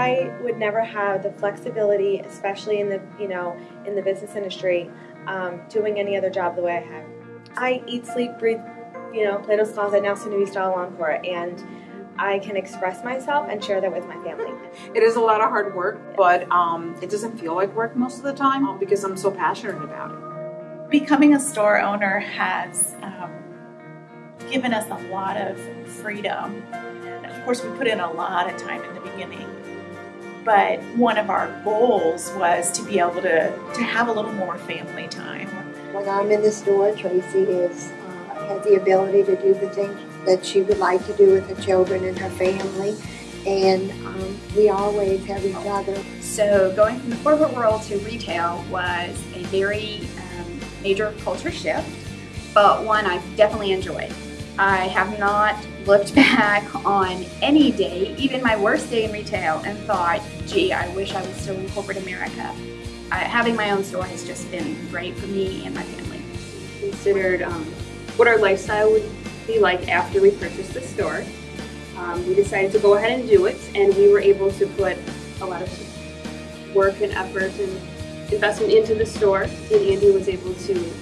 I would never have the flexibility, especially in the you know in the business industry, um, doing any other job the way I have. I eat, sleep, breathe, you know, Plato's Closet, now soon to be Style Encore, and I can express myself and share that with my family. It is a lot of hard work, but um, it doesn't feel like work most of the time um, because I'm so passionate about it. Becoming a store owner has um, given us a lot of freedom. And of course, we put in a lot of time in the beginning. But one of our goals was to be able to, to have a little more family time. When I'm in the store, Tracy is uh, has the ability to do the things that she would like to do with her children and her family. And um, we always have each other. So going from the corporate world to retail was a very um, major culture shift, but one I've definitely enjoyed. I have not looked back on any day, even my worst day in retail, and thought, gee, I wish I was still in corporate America. Having my own store has just been great for me and my family. Considered um, what our lifestyle would be like after we purchased the store. Um, we decided to go ahead and do it, and we were able to put a lot of work and effort and investment into the store, and Andy was able to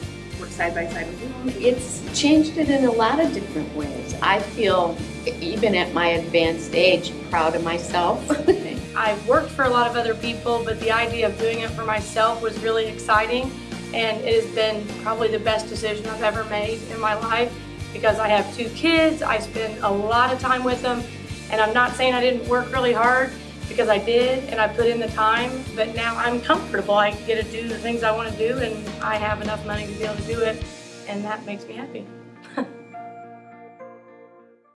work side by side with. It's changed it in a lot of different ways. I feel, even at my advanced age, proud of myself. I've worked for a lot of other people, but the idea of doing it for myself was really exciting, and it has been probably the best decision I've ever made in my life because I have two kids, I spend a lot of time with them, and I'm not saying I didn't work really hard because I did and I put in the time, but now I'm comfortable. I get to do the things I want to do and I have enough money to be able to do it, and that makes me happy.